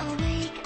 Awake,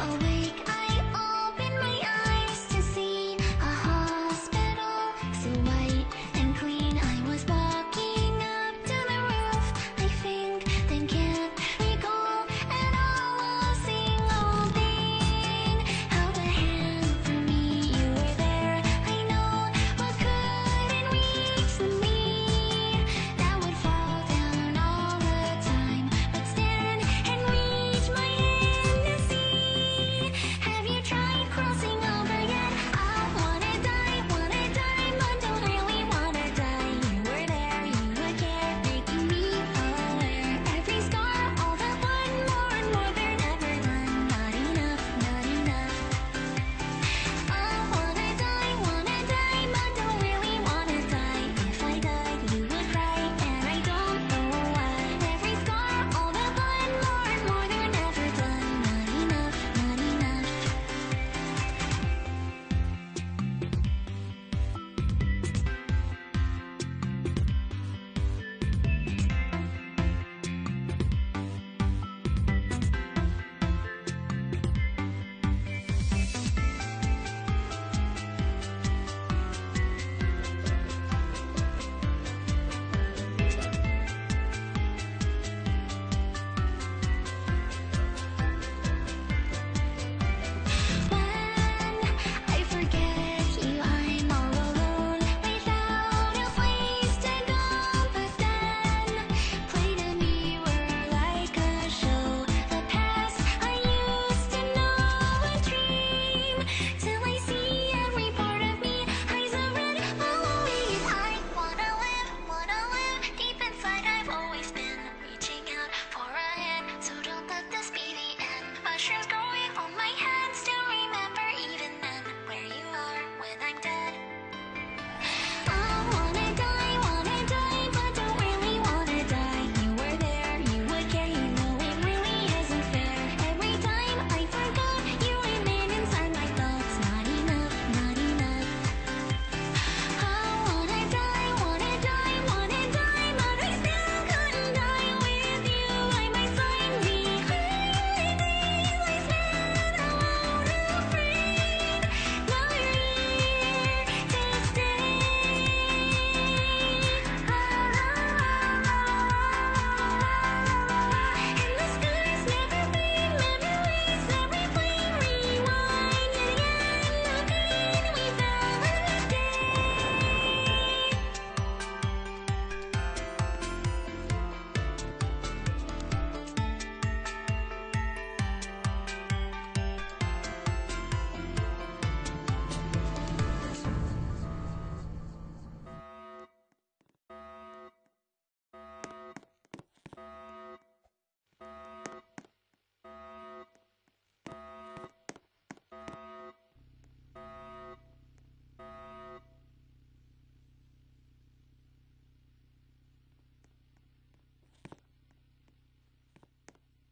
Awake,